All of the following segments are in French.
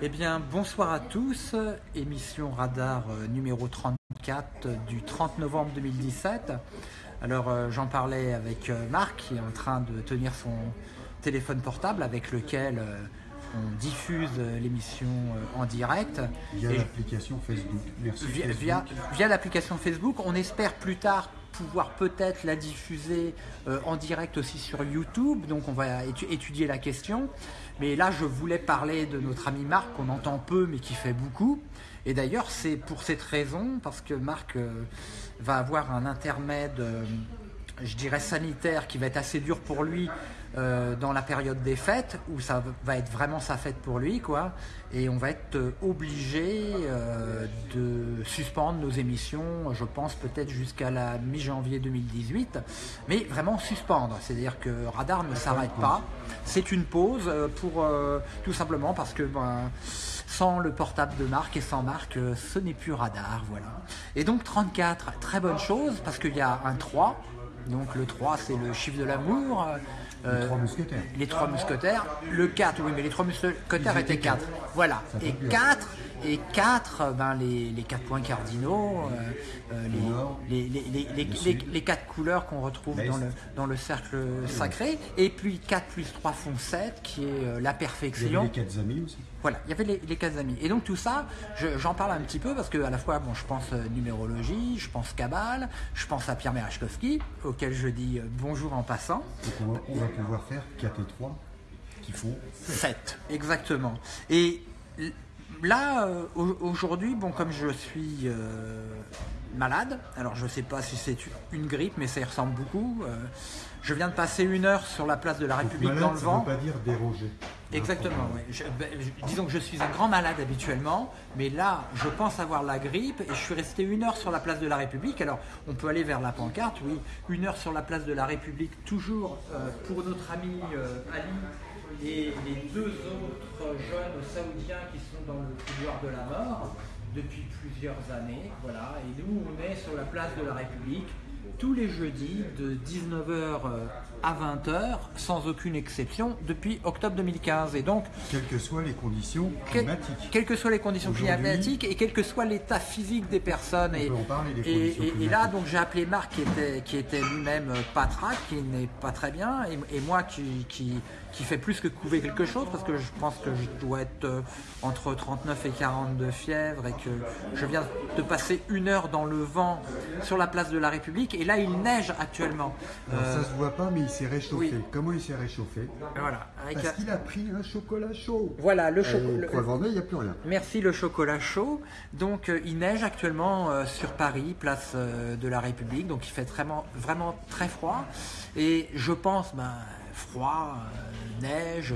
Eh bien, bonsoir à tous. Émission Radar euh, numéro 34 du 30 novembre 2017. Alors, euh, j'en parlais avec euh, Marc qui est en train de tenir son téléphone portable avec lequel on diffuse l'émission en direct. Via l'application Facebook. Merci. via, Facebook. via, via l'application Facebook. On espère plus tard pouvoir peut-être la diffuser euh, en direct aussi sur YouTube. Donc on va étu- étudier la question. Mais là, je voulais parler de notre ami Marc, qu'on entend peu mais qui fait beaucoup. Et d'ailleurs, c'est pour cette raison, parce que Marc euh, va avoir un intermède, euh, je dirais sanitaire, qui va être assez dur pour lui euh, dans la période des fêtes, où ça va être vraiment sa fête pour lui, quoi. Et on va être euh, obligé euh, de suspendre nos émissions, je pense peut-être jusqu'à la mi-janvier 2018, mais vraiment suspendre. C'est-à-dire que Radar ne s'arrête pas. C'est une pause pour tout simplement parce que ben, sans le portable de Marc et sans Marc, euh, ce n'est plus Radar, voilà. Et donc 34, très bonne chose parce qu'il y a un 3. Donc le 3 c'est le chiffre de l'amour. Euh, Les trois mousquetaires. les trois mousquetaires. Le 4, oui, mais les trois mousquetaires étaient étaient 4. Voilà. Et plus. 4, et 4 ben, les, les quatre points cardinaux, euh, euh, les, les, les, les, le les, sud, les quatre couleurs qu'on retrouve dans le, dans le cercle sacré. Et puis 4 plus 3 font 7, qui est euh, la perfection. les quatre amis aussi. Voilà, il y avait les, les quatre amis. Et donc tout ça, je- j'en parle un petit peu parce que à la fois, bon, je pense euh, numérologie, je pense cabale, je pense à Pierre Merachkowski, auquel je dis euh, bonjour en passant. Donc on va, pouvoir faire 4 et 3 qui font 7, exactement. Et là, euh, au- aujourd'hui, bon, comme je suis euh, malade, alors je ne sais pas si c'est une grippe, mais ça y ressemble beaucoup. euh, je viens de passer une heure sur la place de la République malade, dans le ça vent. ne veut pas dire déroger. Exactement, oui. Ben, disons que je suis un grand malade habituellement, mais là, je pense avoir la grippe et je suis resté une heure sur la place de la République. Alors, on peut aller vers la pancarte, oui. Une heure sur la place de la République, toujours euh, pour notre ami euh, Ali et les deux autres jeunes saoudiens qui sont dans le couloir de la mort depuis plusieurs années. Voilà. Et nous, on est sur la place de la République tous les jeudis de 19h à 20h, sans aucune exception, depuis octobre 2015. Et donc, Quelles que soient les conditions que- climatiques. quelles que soient les conditions climatiques et quel que soit l'état physique des personnes. On et, peut en parler, des et- conditions et- et là, donc, j'ai appelé Marc qui était, qui était lui-même euh, patraque, qui n'est pas très bien, et, et moi qui, qui, qui fait plus que couver quelque chose, parce que je pense que je dois être euh, entre 39 et 42 fièvre, et que je viens de passer une heure dans le vent sur la place de la République, et là, il neige actuellement. Alors, Euh, ça se voit pas, mais il s'est réchauffé. oui. Comment il s'est réchauffé? Voilà. Parce un- qu'il a pris un chocolat chaud. Voilà, le chocolat. pour le il n'y a plus rien. Merci le chocolat chaud. Donc euh, il neige actuellement euh, sur Paris, place euh, de la République. Donc il fait vraiment, vraiment très froid. Et je pense, ben, froid, euh, neige.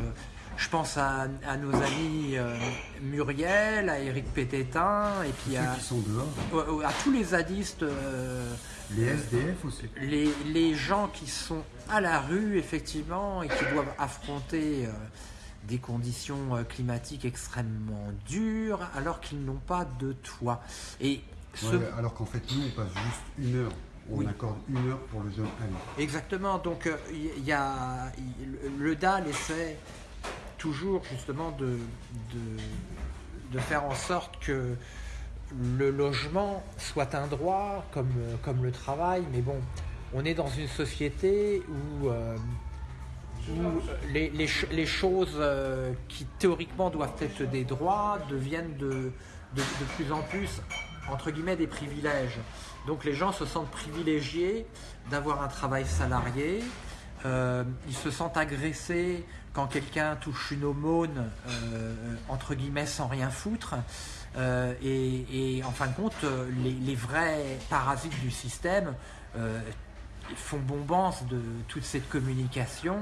Je pense à, à nos amis euh, Muriel, à Eric Pététin, et puis Ceux à, qui sont dehors, à tous les zadistes, euh, les SDF aussi. les, les gens qui sont à la rue, effectivement, et qui doivent affronter euh, des conditions climatiques extrêmement dures, alors qu'ils n'ont pas de toit. Et ce- Ouais, alors qu'en fait, nous, on passe juste une heure. On Oui. accorde une heure pour le jeune ami. Exactement. Donc euh, il y, a le DAL essaie toujours justement de, de, de faire en sorte que le logement soit un droit comme, euh, comme le travail. Mais bon, on est dans une société où, euh, où les, les les choses euh, qui théoriquement doivent être des droits deviennent de, de, de plus en plus entre guillemets des privilèges. Donc les gens se sentent privilégiés d'avoir un travail salarié. Euh, ils se sentent agressés quand quelqu'un touche une aumône, euh, entre guillemets, sans rien foutre. Euh, et, en fin de compte, les, vrais parasites du système font bombance de toute cette communication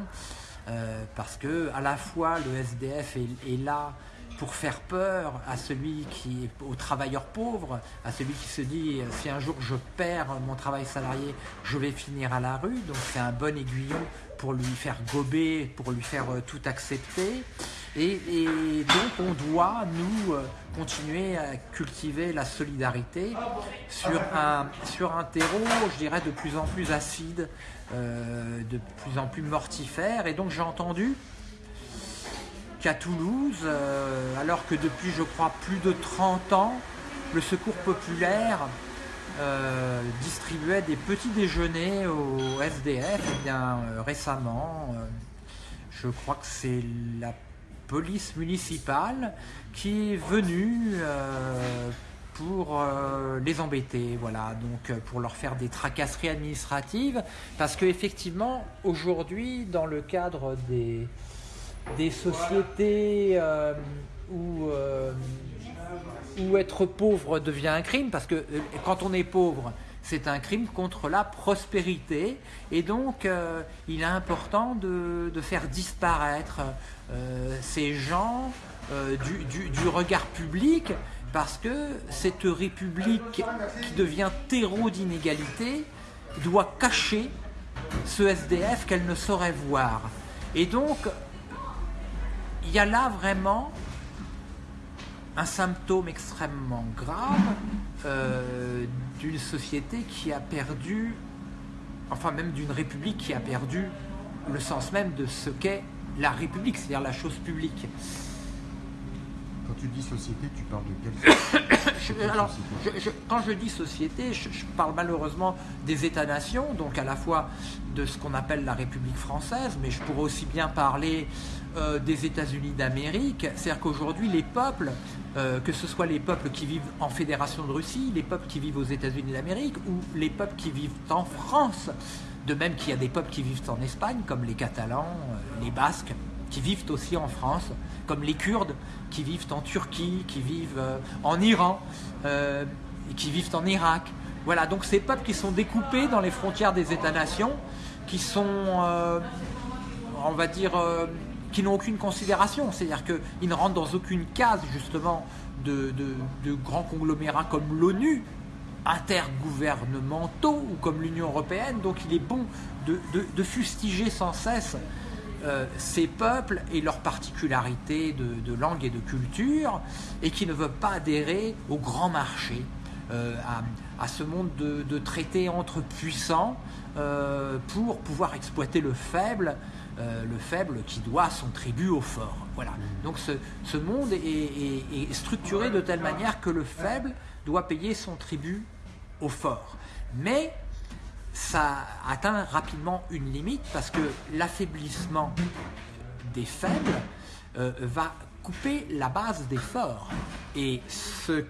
parce que à la fois le SDF est là pour faire peur à celui qui est au travailleur pauvre, à celui qui se dit euh, si un jour je perds mon travail salarié, je vais finir à la rue. Donc c'est un bon aiguillon pour lui faire gober, pour lui faire euh, tout accepter. Et, donc on doit, nous, euh, continuer à cultiver la solidarité sur un, sur un terreau, je dirais, de plus en plus acide, de plus en plus mortifère. Et donc j'ai entendu qu'à Toulouse, euh, alors que depuis, je crois, plus de 30 ans, le Secours populaire euh, distribuait des petits déjeuners au SDF. Et bien euh, récemment, je crois que c'est la police municipale qui est venue pour les embêter, voilà, donc pour leur faire des tracasseries administratives, parce que effectivement, aujourd'hui, dans le cadre des, des sociétés euh, où, euh, où être pauvre devient un crime, parce que euh, quand on est pauvre, c'est un crime contre la prospérité, et donc il est important de, de faire disparaître ces gens du, du- du regard public, parce que cette république qui devient terreau d'inégalité doit cacher ce SDF qu'elle ne saurait voir. Et donc, il y a là vraiment un symptôme extrêmement grave euh, d'une société qui a perdu, enfin même d'une république qui a perdu le sens même de ce qu'est la république, c'est-à-dire la chose publique. Quand tu dis société, tu parles de quelle alors, société je- je- quand je dis société, je, je parle malheureusement des États-nations, donc à la fois de ce qu'on appelle la République française, mais je pourrais aussi bien parler euh, des États-Unis d'Amérique. C'est-à-dire qu'aujourd'hui, les peuples, euh, que ce soit les peuples qui vivent en Fédération de Russie, les peuples qui vivent aux États-Unis d'Amérique, ou les peuples qui vivent en France, de même qu'il y a des peuples qui vivent en Espagne, comme les Catalans, euh, les Basques, qui vivent aussi en France, comme les Kurdes qui vivent en Turquie, qui vivent en Iran, qui vivent en Irak. Voilà, donc ces peuples qui sont découpés dans les frontières des États-nations, qui sont, on va dire, qui n'ont aucune considération, c'est-à-dire qu'ils ne rentrent dans aucune case justement de, grands conglomérats comme l'ONU, intergouvernementaux ou comme l'Union européenne. Donc il est bon de, fustiger sans cesse euh, ces peuples et leurs particularités de, langue et de culture, et qui ne veulent pas adhérer au grand marché, euh, à, ce monde de, de traités entre puissants euh, pour pouvoir exploiter le faible, euh, le faible qui doit son tribut au fort. Voilà. Donc ce, monde est structuré de telle manière que le faible doit payer son tribut au fort. Mais ça atteint rapidement une limite parce que l'affaiblissement des faibles euh, va couper la base des forts. Et ce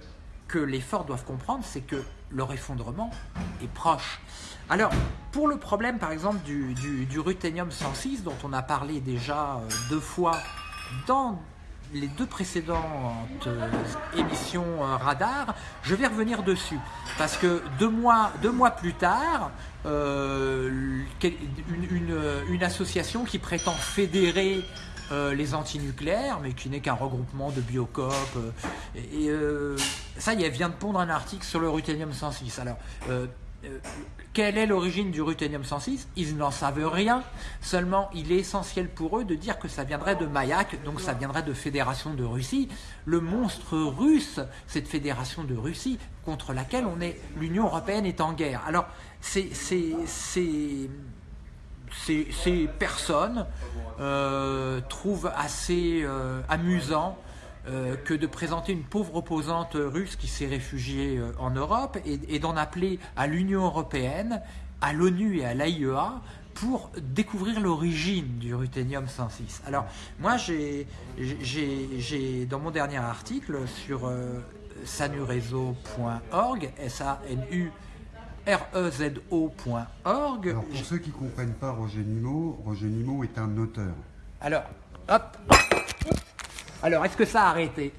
que les forts doivent comprendre, c'est que leur effondrement est proche. Alors, pour le problème, par exemple, du, du, du ruthénium 106, dont on a parlé déjà euh, deux fois dans les deux précédentes euh, émissions euh, radar, je vais revenir dessus. Parce que deux mois, deux mois plus tard, une, une- association qui prétend fédérer les antinucléaires, mais qui n'est qu'un regroupement de biocop. et ça y est, vient de pondre un article sur le ruthénium 106. Alors, euh, quelle est l'origine du ruthénium 106 Ils n'en savent rien. Seulement, il est essentiel pour eux de dire que ça viendrait de Mayak, donc ça viendrait de Fédération de Russie. Le monstre russe, cette Fédération de Russie, contre laquelle l'Union européenne est en guerre. Alors, ces, personnes euh, trouvent assez euh, amusant que de présenter une pauvre opposante russe qui s'est réfugiée euh, en Europe et, et d'en appeler à l'Union européenne, à l'ONU et à l'AIEA pour découvrir l'origine du ruthénium 106. Alors, moi, j'ai, dans mon dernier article sur euh, sanurezo.org, S-A-N-U rezo.org. Alors pour ceux qui ne comprennent pas Roger Nimot, Roger Nimot est un auteur. Alors, hop. Alors, est-ce que ça a arrêté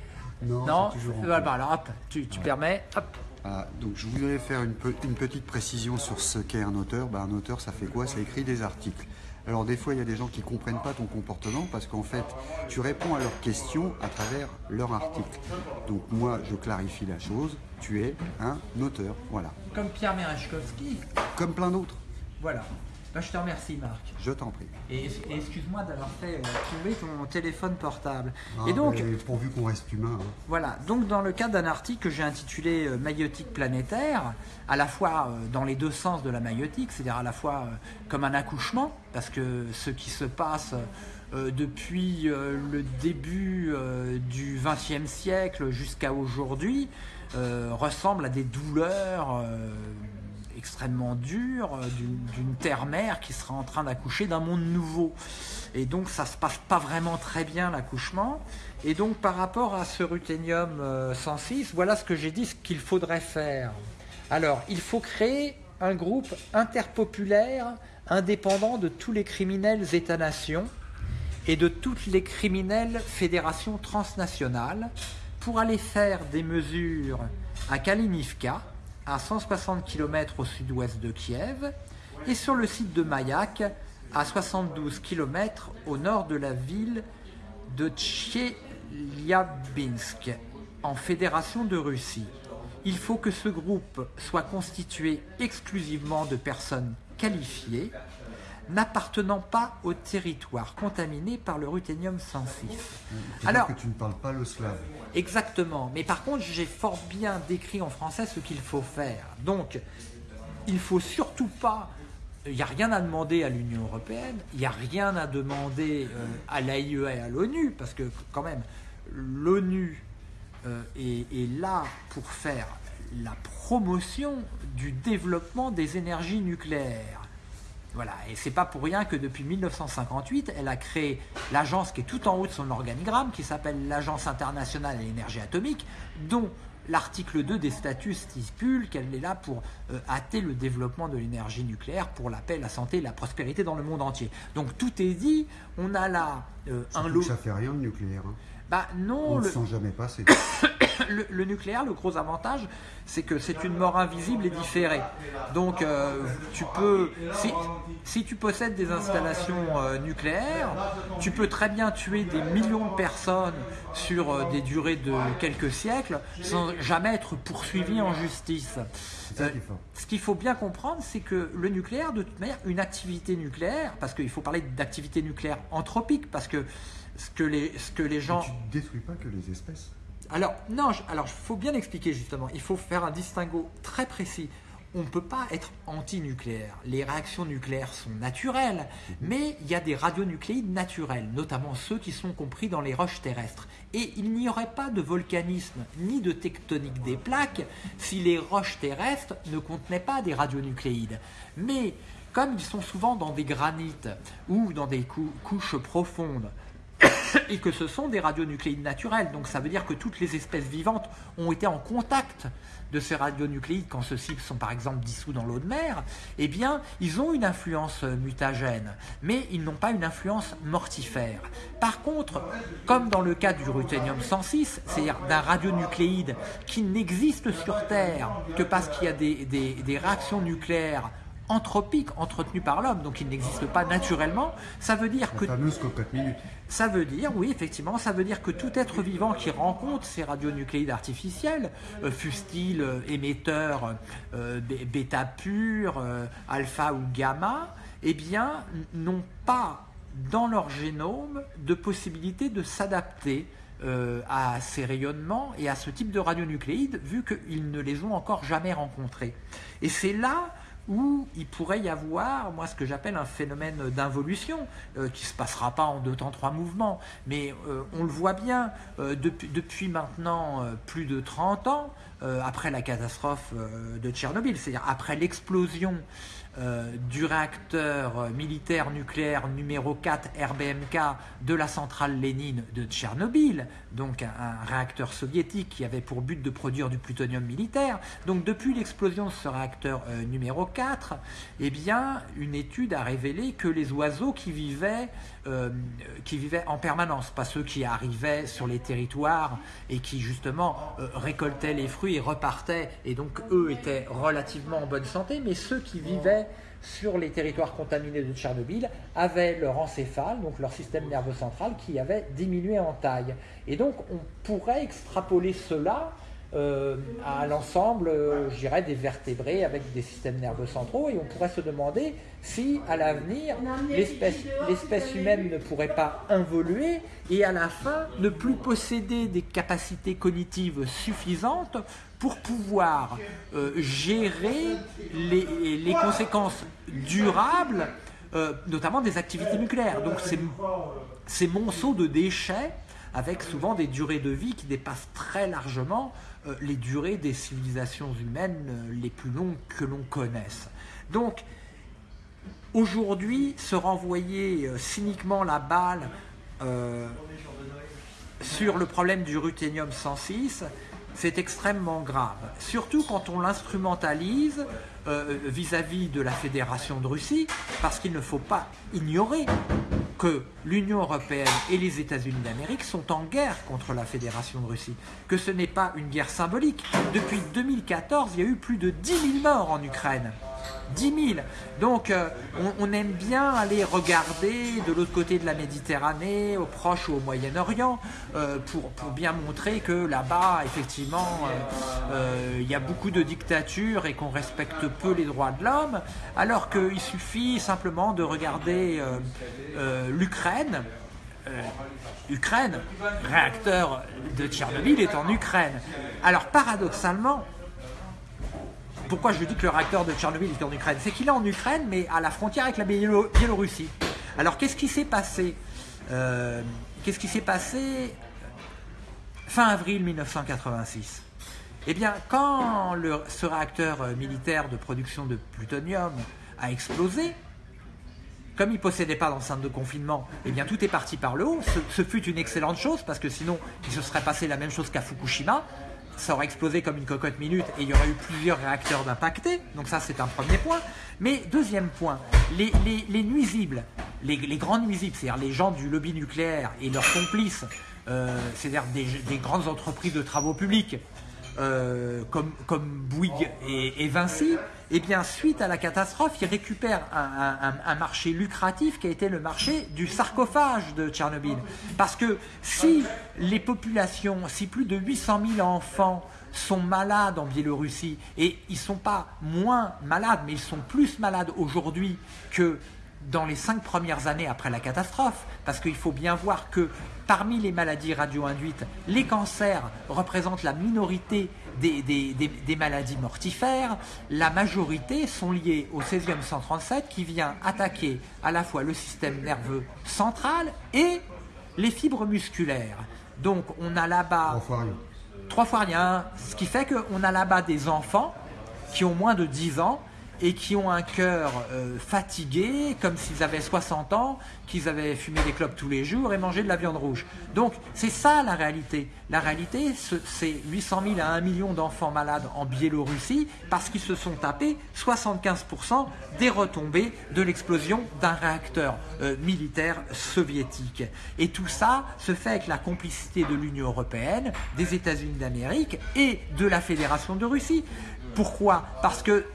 Non, c'est toujours en Voilà, cours. alors hop, tu, tu permets, hop. Ah, donc je voudrais faire une, pe- une petite précision sur ce qu'est un auteur. Bah, un auteur, ça fait quoi? Ça écrit des articles. Alors des fois, il y a des gens qui comprennent pas ton comportement parce qu'en fait, tu réponds à leurs questions à travers leur article. Donc moi, je clarifie la chose. Tu es un auteur, voilà. Comme Pierre Merechkovski. Comme plein d'autres. Voilà. Bah, je te remercie, Marc. Je t'en prie. Et, et excuse-moi d'avoir fait euh, tomber ton téléphone portable. Ah, et donc, pourvu qu'on reste humain. hein. Voilà, donc dans le cadre d'un article que j'ai intitulé euh, Maïotique planétaire, à la fois euh, dans les deux sens de la maïotique, c'est-à-dire à la fois euh, comme un accouchement, parce que ce qui se passe depuis le début du XXe siècle jusqu'à aujourd'hui ressemble à des douleurs extrêmement dures euh, d'une terre-mère qui sera en train d'accoucher d'un monde nouveau. Et donc ça se passe pas vraiment très bien l'accouchement. Et donc par rapport à ce ruthénium euh, 106, voilà ce que j'ai dit, ce qu'il faudrait faire. Alors, il faut créer un groupe interpopulaire indépendant de tous les criminels États-nations et de toutes les criminelles fédérations transnationales pour aller faire des mesures à Kalinivka, à 160 km au sud-ouest de Kiev, et sur le site de Mayak, à 72 km au nord de la ville de Tcheliabinsk, en Fédération de Russie. Il faut que ce groupe soit constitué exclusivement de personnes qualifiées, n'appartenant pas au territoire contaminé par le ruthénium 106. C'est-à-dire Alors, que tu ne parles pas le slave. Exactement. Mais par contre, j'ai fort bien décrit en français ce qu'il faut faire. Donc, il faut surtout pas. Il n'y a rien à demander à l'Union européenne, il n'y a rien à demander euh, à l'AIE et à l'ONU, parce que quand même, l'ONU euh, est là pour faire la promotion du développement des énergies nucléaires. Voilà, et c'est pas pour rien que depuis 1958, elle a créé l'agence qui est tout en haut de son organigramme, qui s'appelle l'Agence internationale à l'énergie atomique, dont l'article 2 des statuts stipule qu'elle est là pour euh, hâter le développement de l'énergie nucléaire pour la paix, la santé et la prospérité dans le monde entier. Donc tout est dit, on a là euh, un lot... ça fait rien le nucléaire. hein. Bah non, On ne le, sent jamais passer. le, le nucléaire, le gros avantage, c'est que c'est une mort invisible et différée. Donc, euh, tu peux, si, si tu possèdes des installations euh, nucléaires, tu peux très bien tuer des millions de personnes sur euh, des durées de quelques siècles sans jamais être poursuivi en justice. Ce qu'il faut bien comprendre, c'est que le nucléaire, de toute manière, une activité nucléaire, parce qu'il faut parler d'activité nucléaire anthropique, parce que ce que les, ce que les gens... Tu ne détruis pas que les espèces. Alors, non, je- alors il faut bien expliquer justement, il faut faire un distinguo très précis. On ne peut pas être anti-nucléaire. Les réactions nucléaires sont naturelles, mais il y a des radionucléides naturels, notamment ceux qui sont compris dans les roches terrestres. Et il n'y aurait pas de volcanisme ni de tectonique des plaques si les roches terrestres ne contenaient pas des radionucléides. Mais comme ils sont souvent dans des granites ou dans des cou- couches profondes, et que ce sont des radionucléides naturels. Donc ça veut dire que toutes les espèces vivantes ont été en contact de ces radionucléides quand ceux-ci sont par exemple dissous dans l'eau de mer, eh bien ils ont une influence euh, mutagène, mais ils n'ont pas une influence mortifère. Par contre, comme dans le cas du ruthénium 106, c'est-à-dire d'un radionucléide qui n'existe sur Terre que parce qu'il y a des, des- des réactions nucléaires anthropiques entretenues par l'homme, donc il n'existe pas naturellement, ça veut dire que ça veut dire, oui, effectivement, ça veut dire que tout être vivant qui rencontre ces radionucléides artificiels, euh, fussent-ils euh, émetteurs euh, bêta pur, euh, alpha ou gamma, eh bien, n'ont pas dans leur génome de possibilité de s'adapter euh, à ces rayonnements et à ce type de radionucléides, vu qu'ils ne les ont encore jamais rencontrés. Et c'est là où il pourrait y avoir, moi, ce que j'appelle un phénomène d'involution, euh, qui ne se passera pas en deux temps, trois mouvements, mais euh, on le voit bien, euh, depuis, depuis maintenant plus de 30 ans, après la catastrophe de Tchernobyl, c'est-à-dire après l'explosion du réacteur militaire nucléaire numéro 4 RBMK de la centrale Lénine de Tchernobyl, donc un, réacteur soviétique qui avait pour but de produire du plutonium militaire. Donc depuis l'explosion de ce réacteur euh, numéro 4, eh bien, une étude a révélé que les oiseaux qui vivaient, euh, qui vivaient en permanence, pas ceux qui arrivaient sur les territoires et qui justement euh, récoltaient les fruits et repartaient, et donc eux étaient relativement en bonne santé, mais ceux qui vivaient sur les territoires contaminés de Tchernobyl avaient leur encéphale, donc leur système nerveux central, qui avait diminué en taille. Et donc on pourrait extrapoler cela euh, à l'ensemble, euh, je dirais, des vertébrés avec des systèmes nerveux centraux, et on pourrait se demander si, à l'avenir, l'espèce humaine ne pourrait pas évoluer et à la fin ne plus posséder des capacités cognitives suffisantes pour pouvoir euh, gérer les, les, conséquences durables, notamment des activités nucléaires. Donc ces, ces monceaux de déchets avec souvent des durées de vie qui dépassent très largement euh, les durées des civilisations humaines euh, les plus longues que l'on connaisse. Donc, aujourd'hui, se renvoyer euh, cyniquement la balle sur le problème du ruthénium 106, c'est extrêmement grave. Surtout quand on l'instrumentalise vis-à-vis de la Fédération de Russie, parce qu'il ne faut pas ignorer que l'Union européenne et les États-Unis d'Amérique sont en guerre contre la Fédération de Russie, que ce n'est pas une guerre symbolique. Depuis 2014, il y a eu plus de 10 000 morts en Ukraine. 10 000. Donc euh, on, aime bien aller regarder de l'autre côté de la Méditerranée, au Proche ou au Moyen-Orient, euh, pour, bien montrer que là-bas, effectivement, euh, il y a beaucoup de dictatures et qu'on respecte peu les droits de l'homme, alors qu'il suffit simplement de regarder l'Ukraine. Ukraine, réacteur de Tchernobyl est en Ukraine. Alors paradoxalement, pourquoi je dis que le réacteur de Tchernobyl est en Ukraine C'est qu'il est en Ukraine, mais à la frontière avec la Biélorussie. Alors qu'est-ce qui s'est passé euh, Qu'est-ce qui s'est passé fin avril 1986 Eh bien, quand ce réacteur euh, militaire de production de plutonium a explosé, comme il ne possédait pas d'enceinte de confinement, eh bien tout est parti par le haut. Ce, fut une excellente chose parce que sinon il se serait passé la même chose qu'à Fukushima ça aurait explosé comme une cocotte minute et il y aurait eu plusieurs réacteurs d'impactés. Donc ça, c'est un premier point. Mais deuxième point, les, nuisibles, les, grands nuisibles, c'est-à-dire les gens du lobby nucléaire et leurs complices, euh, c'est-à-dire des, grandes entreprises de travaux publics, euh, comme, comme Bouygues et, Vinci, eh bien, suite à la catastrophe, ils récupèrent un, marché lucratif qui a été le marché du sarcophage de Tchernobyl. Parce que si les populations, si plus de 800 000 enfants sont malades en Biélorussie, et ils ne sont pas moins malades, mais ils sont plus malades aujourd'hui que dans les cinq premières années après la catastrophe, parce qu'il faut bien voir que parmi les maladies radio-induites, les cancers représentent la minorité des, maladies mortifères, la majorité sont liées au césium 137 qui vient attaquer à la fois le système nerveux central et les fibres musculaires. Donc on a là-bas... Trois fois rien. Trois fois rien, ce qui fait qu'on a là-bas des enfants qui ont moins de 10 ans et qui ont un cœur euh, fatigué, comme s'ils avaient 60 ans, qu'ils avaient fumé des clopes tous les jours et mangé de la viande rouge. Donc c'est ça la réalité. La réalité, c'est 800 000 à 1 million d'enfants malades en Biélorussie parce qu'ils se sont tapés 75% des retombées de l'explosion d'un réacteur euh, militaire soviétique. Et tout ça se fait avec la complicité de l'Union européenne, des États-Unis d'Amérique et de la Fédération de Russie. Pourquoi? Parce que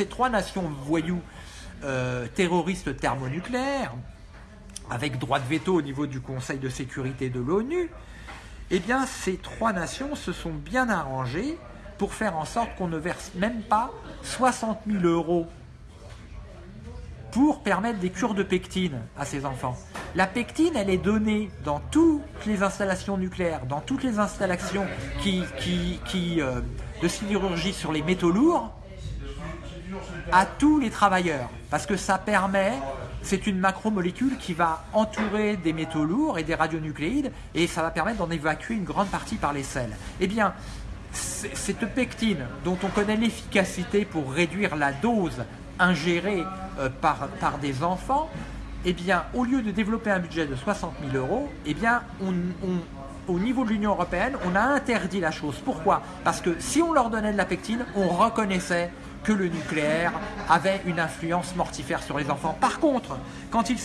ces trois nations voyous euh, terroristes thermonucléaires, avec droit de veto au niveau du Conseil de sécurité de l'ONU, eh bien ces trois nations se sont bien arrangées pour faire en sorte qu'on ne verse même pas 60 000 euros pour permettre des cures de pectine à ces enfants. La pectine, elle est donnée dans toutes les installations nucléaires, dans toutes les installations qui, qui, euh, de sidérurgie sur les métaux lourds, à tous les travailleurs, parce que ça permet, c'est une macromolécule qui va entourer des métaux lourds et des radionucléides, et ça va permettre d'en évacuer une grande partie par les selles. Eh bien, cette pectine, dont on connaît l'efficacité pour réduire la dose ingérée euh, par, par des enfants, eh bien, au lieu de développer un budget de 60 000 euros, eh bien, au niveau de l'Union européenne, on a interdit la chose. Pourquoi? Parce que si on leur donnait de la pectine, on reconnaissait que le nucléaire avait une influence mortifère sur les enfants. Par contre, quand il,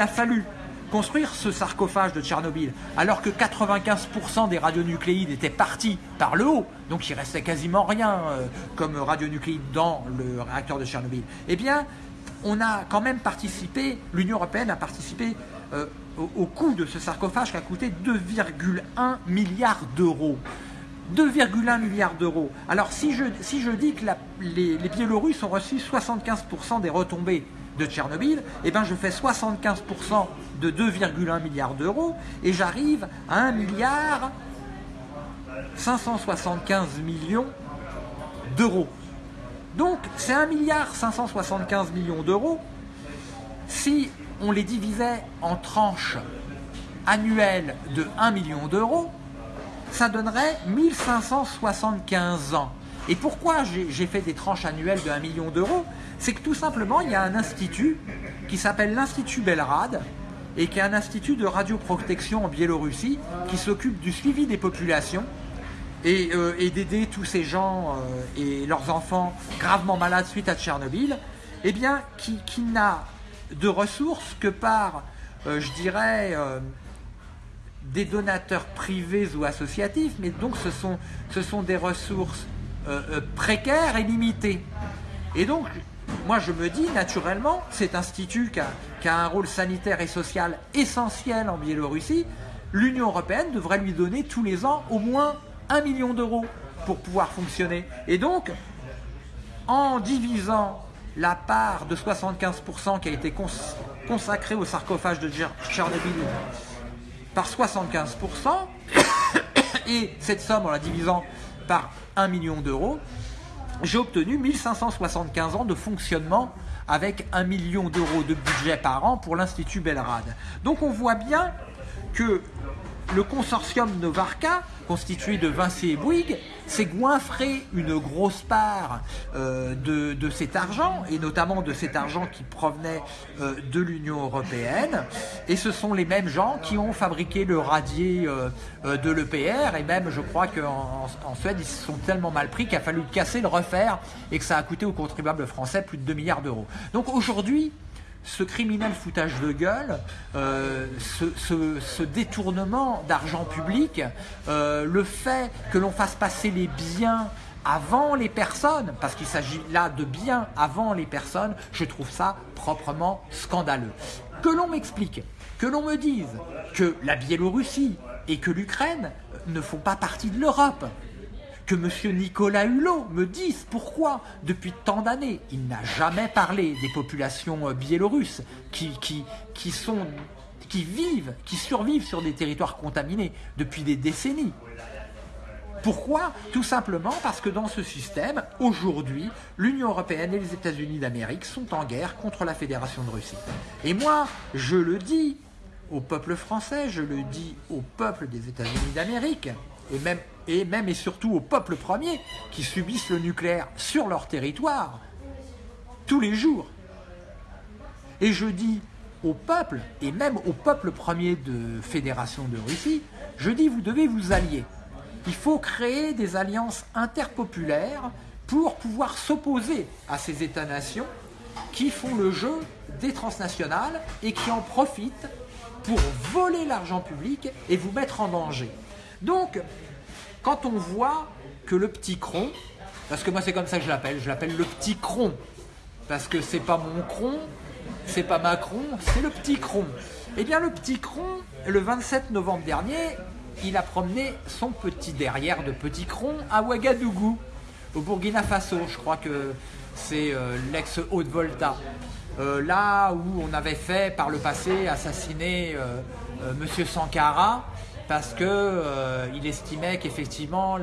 a fallu construire ce sarcophage de Tchernobyl, alors que 95% des radionucléides étaient partis par le haut, donc il restait quasiment rien euh, comme radionucléides dans le réacteur de Tchernobyl, eh bien, on a quand même participé, l'Union Européenne a participé euh, au, coût de ce sarcophage qui a coûté 2,1 milliards d'euros. 2,1 milliards d'euros. Alors si je, si je dis que les, Biélorusses ont reçu 75% des retombées de Tchernobyl, eh ben je fais 75% de 2,1 milliards d'euros et j'arrive à 1 milliard 575 millions d'euros. Donc c'est 1 milliard 575 millions d'euros. Si on les divisait en tranches annuelles de 1 million d'euros, ça donnerait 1575 ans. Et pourquoi j'ai fait des tranches annuelles de 1 million d'euros? C'est que tout simplement, il y a un institut qui s'appelle l'Institut Belrad et qui est un institut de radioprotection en Biélorussie qui s'occupe du suivi des populations et, euh, d'aider tous ces gens euh, et leurs enfants gravement malades suite à Tchernobyl, eh bien, qui, n'a de ressources que par, euh, je dirais, des donateurs privés ou associatifs, mais donc ce sont, ce sont des ressources précaires et limitées. Et donc, moi je me dis naturellement, cet institut qui a, un rôle sanitaire et social essentiel en Biélorussie, l'Union européenne devrait lui donner tous les ans au moins 1 million d'euros pour pouvoir fonctionner. Et donc, en divisant la part de 75% qui a été consacrée au sarcophage de Tchernobyl par 75%, et cette somme en la divisant par 1 million d'euros, j'ai obtenu 1575 ans de fonctionnement avec 1 million d'euros de budget par an pour l'Institut Belrad. Donc on voit bien que le consortium Novarka, constitué de Vinci et Bouygues, s'est goinfré une grosse part euh, de, cet argent, et notamment de cet argent qui provenait euh, de l'Union européenne. Et ce sont les mêmes gens qui ont fabriqué le radier euh, de l'EPR, et même je crois qu'en en Suède, ils se sont tellement mal pris qu'il a fallu le casser, le refaire, et que ça a coûté aux contribuables français plus de 2 milliards d'euros. Donc aujourd'hui, ce criminel foutage de gueule, euh, ce, détournement d'argent public, euh, le fait que l'on fasse passer les biens avant les personnes, parce qu'il s'agit là de biens avant les personnes, je trouve ça proprement scandaleux. Que l'on m'explique, que l'on me dise que la Biélorussie et que l'Ukraine ne font pas partie de l'Europe, que M. Nicolas Hulot me dise pourquoi, depuis tant d'années, il n'a jamais parlé des populations euh, biélorusses qui, sont, qui vivent, qui survivent sur des territoires contaminés depuis des décennies. Pourquoi? Tout simplement parce que dans ce système, aujourd'hui, l'Union européenne et les États-Unis d'Amérique sont en guerre contre la Fédération de Russie. Et moi, je le dis au peuple français, je le dis au peuple des États-Unis d'Amérique, et même et surtout aux peuples premiers qui subissent le nucléaire sur leur territoire tous les jours. Et je dis au peuple, et même au peuple premier de Fédération de Russie, je dis vous devez vous allier. Il faut créer des alliances interpopulaires pour pouvoir s'opposer à ces États-nations qui font le jeu des transnationales et qui en profitent pour voler l'argent public et vous mettre en danger. Donc, quand on voit que le petit cron, parce que moi c'est comme ça que je l'appelle, je l'appelle le petit cron, parce que c'est pas mon cron, c'est pas Macron, c'est le petit cron. Eh bien le petit cron, le 27 novembre dernier, il a promené son petit derrière de petit cron à Ouagadougou, au Burkina Faso, je crois que c'est euh, l'ex-Haute-Volta. Euh, là où on avait fait par le passé assassiner euh, Monsieur Sankara, parce que euh, il estimait qu'effectivement,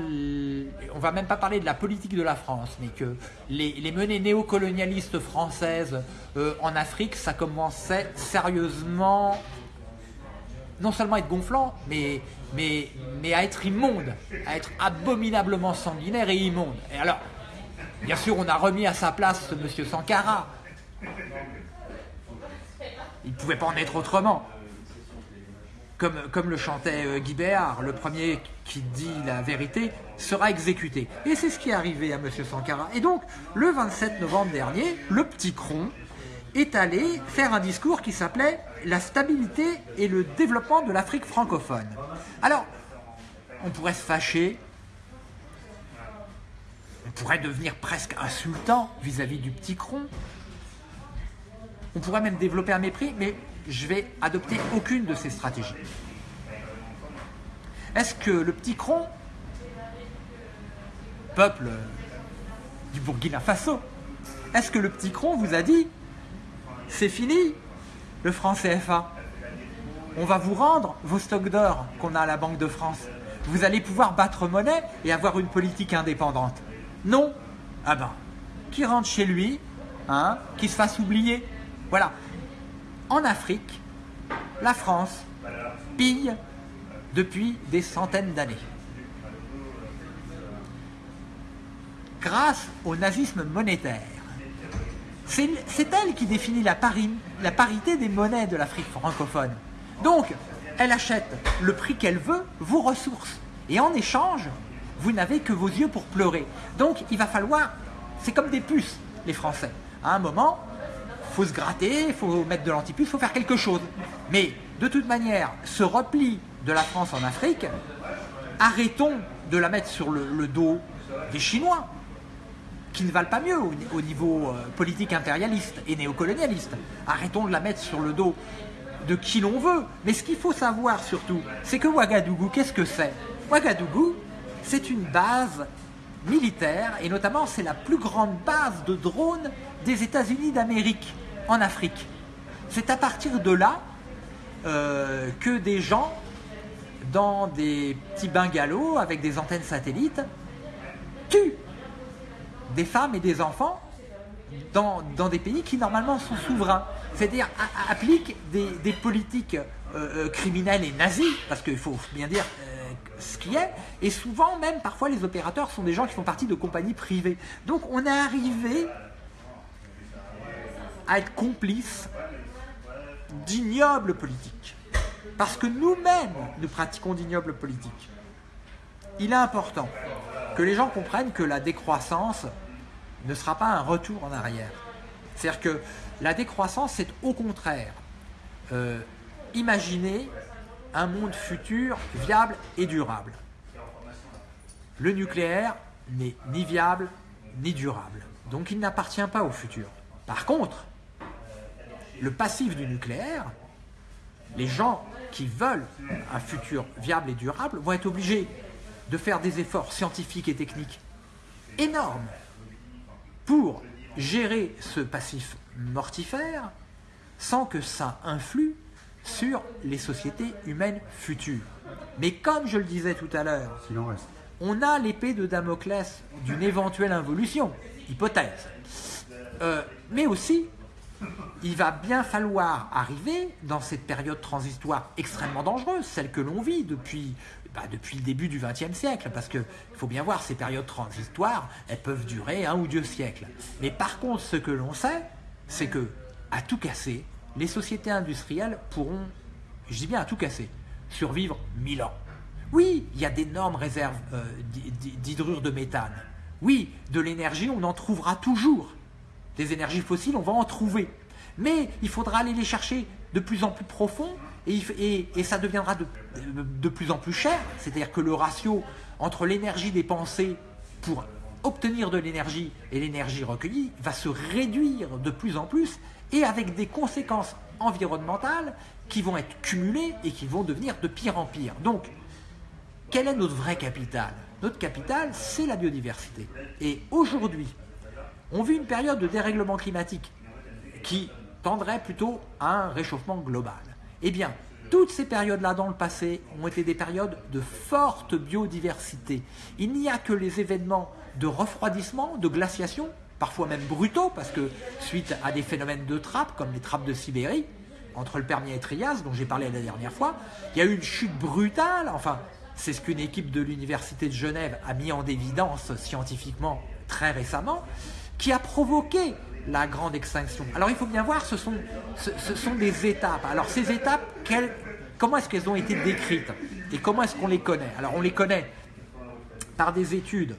on va même pas parler de la politique de la France, mais que les, menées néocolonialistes françaises euh, en Afrique, ça commençait sérieusement, non seulement à être gonflant, mais, mais, mais à être immonde, à être abominablement sanguinaire et immonde. Et alors, bien sûr, on a remis à sa place ce monsieur Sankara. Il ne pouvait pas en être autrement comme, le chantait euh, Guy Béard, le premier qui dit la vérité sera exécuté. Et c'est ce qui est arrivé à M. Sankara. Et donc, le 27 novembre dernier, le petit cron est allé faire un discours qui s'appelait La stabilité et le développement de l'Afrique francophone. Alors, on pourrait se fâcher, on pourrait devenir presque insultant vis-à-vis -vis du petit cron, on pourrait même développer un mépris, mais je vais adopter aucune de ces stratégies. Est-ce que le petit cron, peuple du Burkina Faso, est-ce que le petit cron vous a dit c'est fini le franc CFA On va vous rendre vos stocks d'or qu'on a à la Banque de France. Vous allez pouvoir battre monnaie et avoir une politique indépendante. Non? Ah ben, qui rentre chez lui, hein, qui se fasse oublier. Voilà. En Afrique, la France pille depuis des centaines d'années. Grâce au nazisme monétaire, c'est elle qui définit la, parité des monnaies de l'Afrique francophone. Donc, elle achète le prix qu'elle veut, vos ressources. Et en échange, vous n'avez que vos yeux pour pleurer. Donc, il va falloir, c'est comme des puces, les Français. À un moment, faut se gratter, il faut mettre de l'antipuce, il faut faire quelque chose. Mais de toute manière, ce repli de la France en Afrique, arrêtons de la mettre sur le, dos des Chinois, qui ne valent pas mieux au, niveau euh, politique impérialiste et néocolonialiste. Arrêtons de la mettre sur le dos de qui l'on veut. Mais ce qu'il faut savoir surtout, c'est que Ouagadougou, qu'est-ce que c'est? Ouagadougou, c'est une base militaire, et notamment c'est la plus grande base de drones des États-Unis d'Amérique en Afrique. C'est à partir de là euh, que des gens dans des petits bungalows avec des antennes satellites tuent des femmes et des enfants dans, des pays qui normalement sont souverains. C'est-à-dire appliquent des, politiques euh, euh, criminelles et nazies, parce qu'il faut bien dire ce qui est, et souvent même parfois les opérateurs sont des gens qui font partie de compagnies privées. Donc on est arrivé à être complice d'ignobles politiques. Parce que nous-mêmes, nous pratiquons d'ignobles politiques. Il est important que les gens comprennent que la décroissance ne sera pas un retour en arrière. C'est-à-dire que la décroissance, c'est au contraire euh, imaginer un monde futur viable et durable. Le nucléaire n'est ni viable ni durable, donc il n'appartient pas au futur. Par contre, le passif du nucléaire, les gens qui veulent un futur viable et durable vont être obligés de faire des efforts scientifiques et techniques énormes pour gérer ce passif mortifère sans que ça influe sur les sociétés humaines futures. Mais comme je le disais tout à l'heure, on a l'épée de Damoclès d'une éventuelle involution, hypothèse. Euh, mais aussi, il va bien falloir arriver dans cette période transitoire extrêmement dangereuse, celle que l'on vit depuis, bah, le début du XXe siècle, parce qu'il faut bien voir, ces périodes transitoires, elles peuvent durer un ou deux siècles. Mais par contre, ce que l'on sait, c'est que, à tout casser, les sociétés industrielles pourront, je dis bien à tout casser, survivre mille ans. Oui, il y a d'énormes réserves euh, d'hydrure de méthane. Oui, de l'énergie, on en trouvera toujours. Des énergies fossiles, on va en trouver. Mais il faudra aller les chercher de plus en plus profond et, ça deviendra de, de, plus en plus cher. C'est-à-dire que le ratio entre l'énergie dépensée pour obtenir de l'énergie et l'énergie recueillie va se réduire de plus en plus et avec des conséquences environnementales qui vont être cumulées et qui vont devenir de pire en pire. Donc, quel est notre vrai capital? Notre capital, c'est la biodiversité. Et aujourd'hui, on vit une période de dérèglement climatique qui tendrait plutôt à un réchauffement global. Eh bien, toutes ces périodes-là dans le passé ont été des périodes de forte biodiversité. Il n'y a que les événements de refroidissement, de glaciation, parfois même brutaux, parce que suite à des phénomènes de trappes, comme les trappes de Sibérie, entre le Permien et Trias, dont j'ai parlé la dernière fois, il y a eu une chute brutale, enfin, c'est ce qu'une équipe de l'Université de Genève a mis en évidence scientifiquement très récemment, qui a provoqué la grande extinction. Alors il faut bien voir, ce sont, ce, sont des étapes. Alors ces étapes, comment est-ce qu'elles ont été décrites Et comment est-ce qu'on les connaît? Alors on les connaît par des études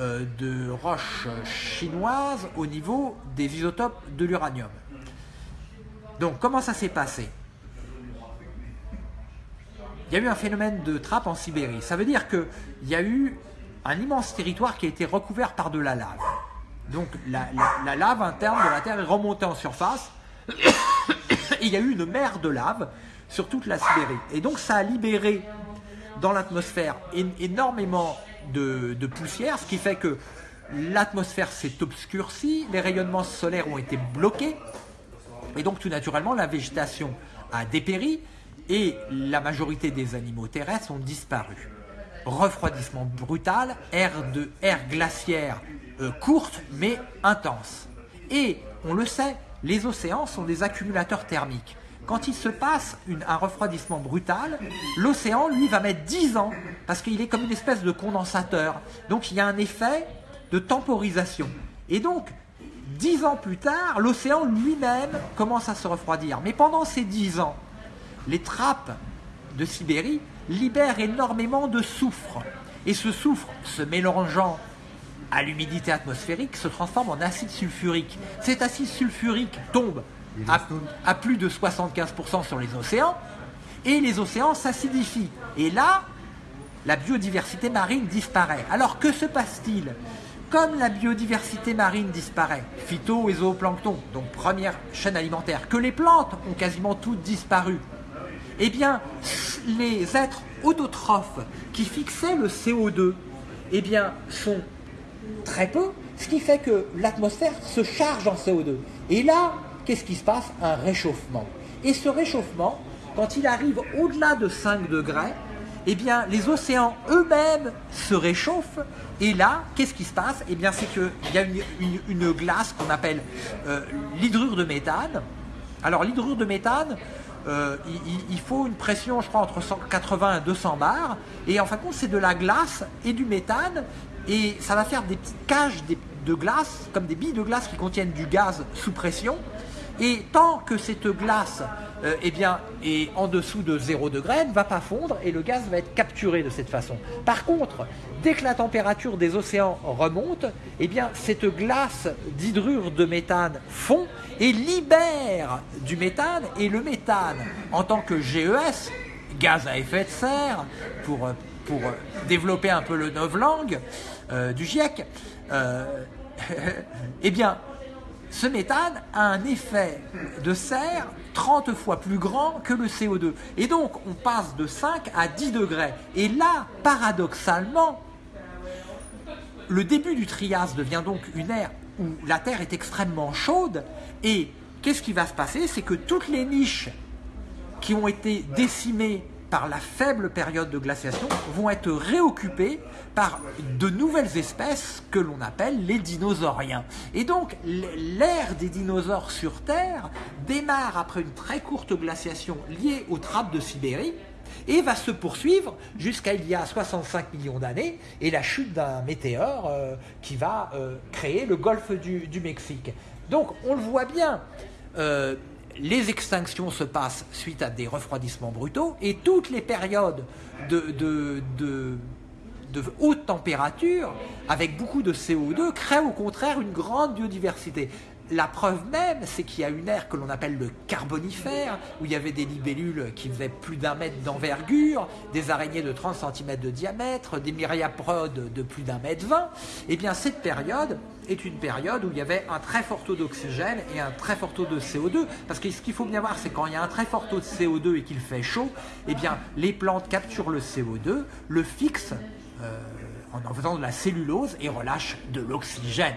euh, de roches chinoises au niveau des isotopes de l'uranium. Donc comment ça s'est passé? Il y a eu un phénomène de trappe en Sibérie. Ça veut dire qu'il y a eu un immense territoire qui a été recouvert par de la lave. Donc la, lave interne de la Terre est remontée en surface il y a eu une mer de lave sur toute la Sibérie. Et donc ça a libéré dans l'atmosphère énormément de, poussière, ce qui fait que l'atmosphère s'est obscurcie, les rayonnements solaires ont été bloqués, et donc tout naturellement la végétation a dépéri, et la majorité des animaux terrestres ont disparu. Refroidissement brutal, ère, de, ère glaciaire euh, courte mais intense. Et on le sait, les océans sont des accumulateurs thermiques. Quand il se passe un refroidissement brutal, l'océan, lui, va mettre 10 ans, parce qu'il est comme une espèce de condensateur. Donc il y a un effet de temporisation. Et donc, 10 ans plus tard, l'océan lui-même commence à se refroidir. Mais pendant ces 10 ans, les trappes de Sibérie libèrent énormément de soufre. Et ce soufre, se mélangeant à l'humidité atmosphérique, se transforme en acide sulfurique. Cet acide sulfurique tombe à, plus de 75% sur les océans, et les océans s'acidifient. Et là, la biodiversité marine disparaît. Alors que se passe-t-il? Comme la biodiversité marine disparaît, phyto et zooplancton, donc première chaîne alimentaire, que les plantes ont quasiment toutes disparu, eh bien, les êtres autotrophes qui fixaient le CO2, eh bien, sont très peu, ce qui fait que l'atmosphère se charge en CO2. Et là, qu'est-ce qui se passe? Un réchauffement. Et ce réchauffement, quand il arrive au-delà de 5 degrés, eh bien, les océans eux-mêmes se réchauffent. Et là, qu'est-ce qui se passe? Eh bien, c'est qu'il y a une, glace qu'on appelle euh, l'hydrure de méthane. Alors, l'hydrure de méthane, euh, il, faut une pression, je crois, entre 180 et 200 bars. Et en fin de compte, c'est de la glace et du méthane. Et ça va faire des petites cages de glace, comme des billes de glace qui contiennent du gaz sous pression. Et tant que cette glace euh, eh bien, est en dessous de 0 degré, elle ne va pas fondre et le gaz va être capturé de cette façon. Par contre, dès que la température des océans remonte, eh bien, cette glace d'hydrure de méthane fond et libère du méthane. Et le méthane, en tant que GES, gaz à effet de serre, pour, pour développer un peu le novlangue euh, du GIEC, euh, eh bien, ce méthane a un effet de serre 30 fois plus grand que le CO2. Et donc, on passe de 5 à 10 degrés. Et là, paradoxalement, le début du Trias devient donc une ère où la Terre est extrêmement chaude. Et qu'est-ce qui va se passer? C'est que toutes les niches qui ont été décimées par la faible période de glaciation, vont être réoccupés par de nouvelles espèces que l'on appelle les dinosauriens. Et donc, l'ère des dinosaures sur Terre démarre après une très courte glaciation liée aux trappes de Sibérie, et va se poursuivre jusqu'à il y a 65 millions d'années et la chute d'un météore euh, qui va euh, créer le golfe du, Mexique. Donc on le voit bien, euh, les extinctions se passent suite à des refroidissements brutaux et toutes les périodes de, haute température, avec beaucoup de CO2, créent au contraire une grande biodiversité. La preuve même, c'est qu'il y a une ère que l'on appelle le carbonifère, où il y avait des libellules qui faisaient plus d'un mètre d'envergure, des araignées de 30 cm de diamètre, des myriaprodes de plus d'un mètre 20. Eh bien, cette période est une période où il y avait un très fort taux d'oxygène et un très fort taux de CO2. Parce que ce qu'il faut bien voir, c'est quand il y a un très fort taux de CO2 et qu'il fait chaud, eh bien, les plantes capturent le CO2, le fixent. Euh, en faisant de la cellulose et relâche de l'oxygène.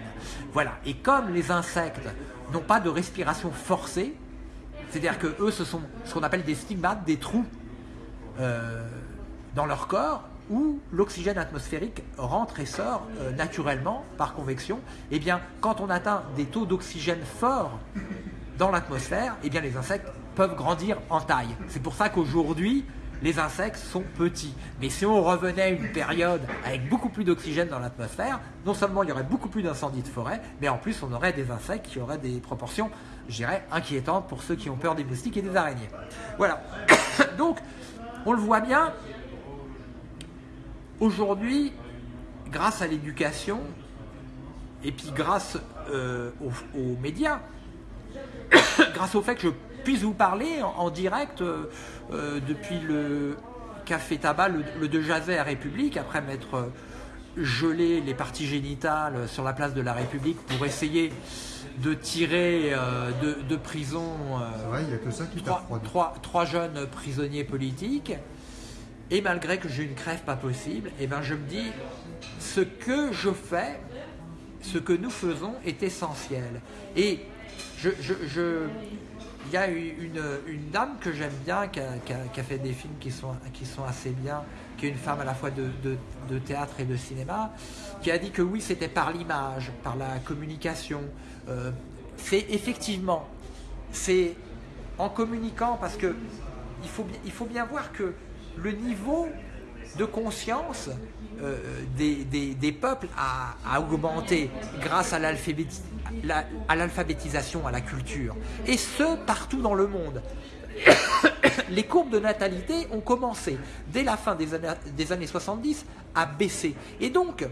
Voilà. Et comme les insectes n'ont pas de respiration forcée, c'est-à-dire que eux, ce sont ce qu'on appelle des stigmates, des trous euh, dans leur corps où l'oxygène atmosphérique rentre et sort euh, naturellement par convection. Eh bien, quand on atteint des taux d'oxygène forts dans l'atmosphère, eh bien, les insectes peuvent grandir en taille. C'est pour ça qu'aujourd'hui, les insectes sont petits. Mais si on revenait à une période avec beaucoup plus d'oxygène dans l'atmosphère, non seulement il y aurait beaucoup plus d'incendies de forêt, mais en plus on aurait des insectes qui auraient des proportions, je dirais, inquiétantes pour ceux qui ont peur des moustiques et des araignées. Voilà. Donc, on le voit bien, aujourd'hui, grâce à l'éducation, et puis grâce euh, aux, médias, grâce au fait que je puisse vous parler en, direct euh, euh, depuis le café tabac, le, de Jazet à République, après m'être euh, gelé les parties génitales sur la place de la République pour essayer de tirer euh, de, de prison euh, C'est vrai, il n'y a que ça qui t'a trois, trois- trois jeunes prisonniers politiques. Et malgré que j'ai une crève pas possible, et ben je me dis, ce que je fais, ce que nous faisons est essentiel. Et je, je, je- il y a une, une dame que j'aime bien, qui a, fait des films qui sont, qui sont assez bien, qui est une femme à la fois de, de- théâtre et de cinéma, qui a dit que oui, c'était par l'image, par la communication. Euh, c'est effectivement, c'est en communiquant parce que il faut, il faut bien voir que le niveau de conscience des, des- des peuples a, augmenté grâce à l'alphabéti- la- à l'alphabétisation, à la culture. Et ce, partout dans le monde. Les courbes de natalité ont commencé, dès la fin des années, des années 70, à baisser. Et donc,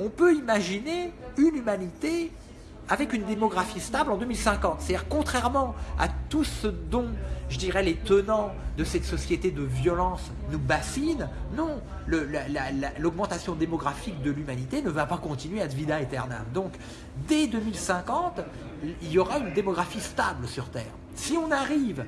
on peut imaginer une humanité avec une démographie stable en 2050. C'est-à-dire, contrairement à tout ce dont, je dirais, les tenants de cette société de violence nous bassinent, non, l'augmentation démographique de l'humanité ne va pas continuer à vida aeternam. Donc, dès 2050, il y aura une démographie stable sur Terre. Si on arrive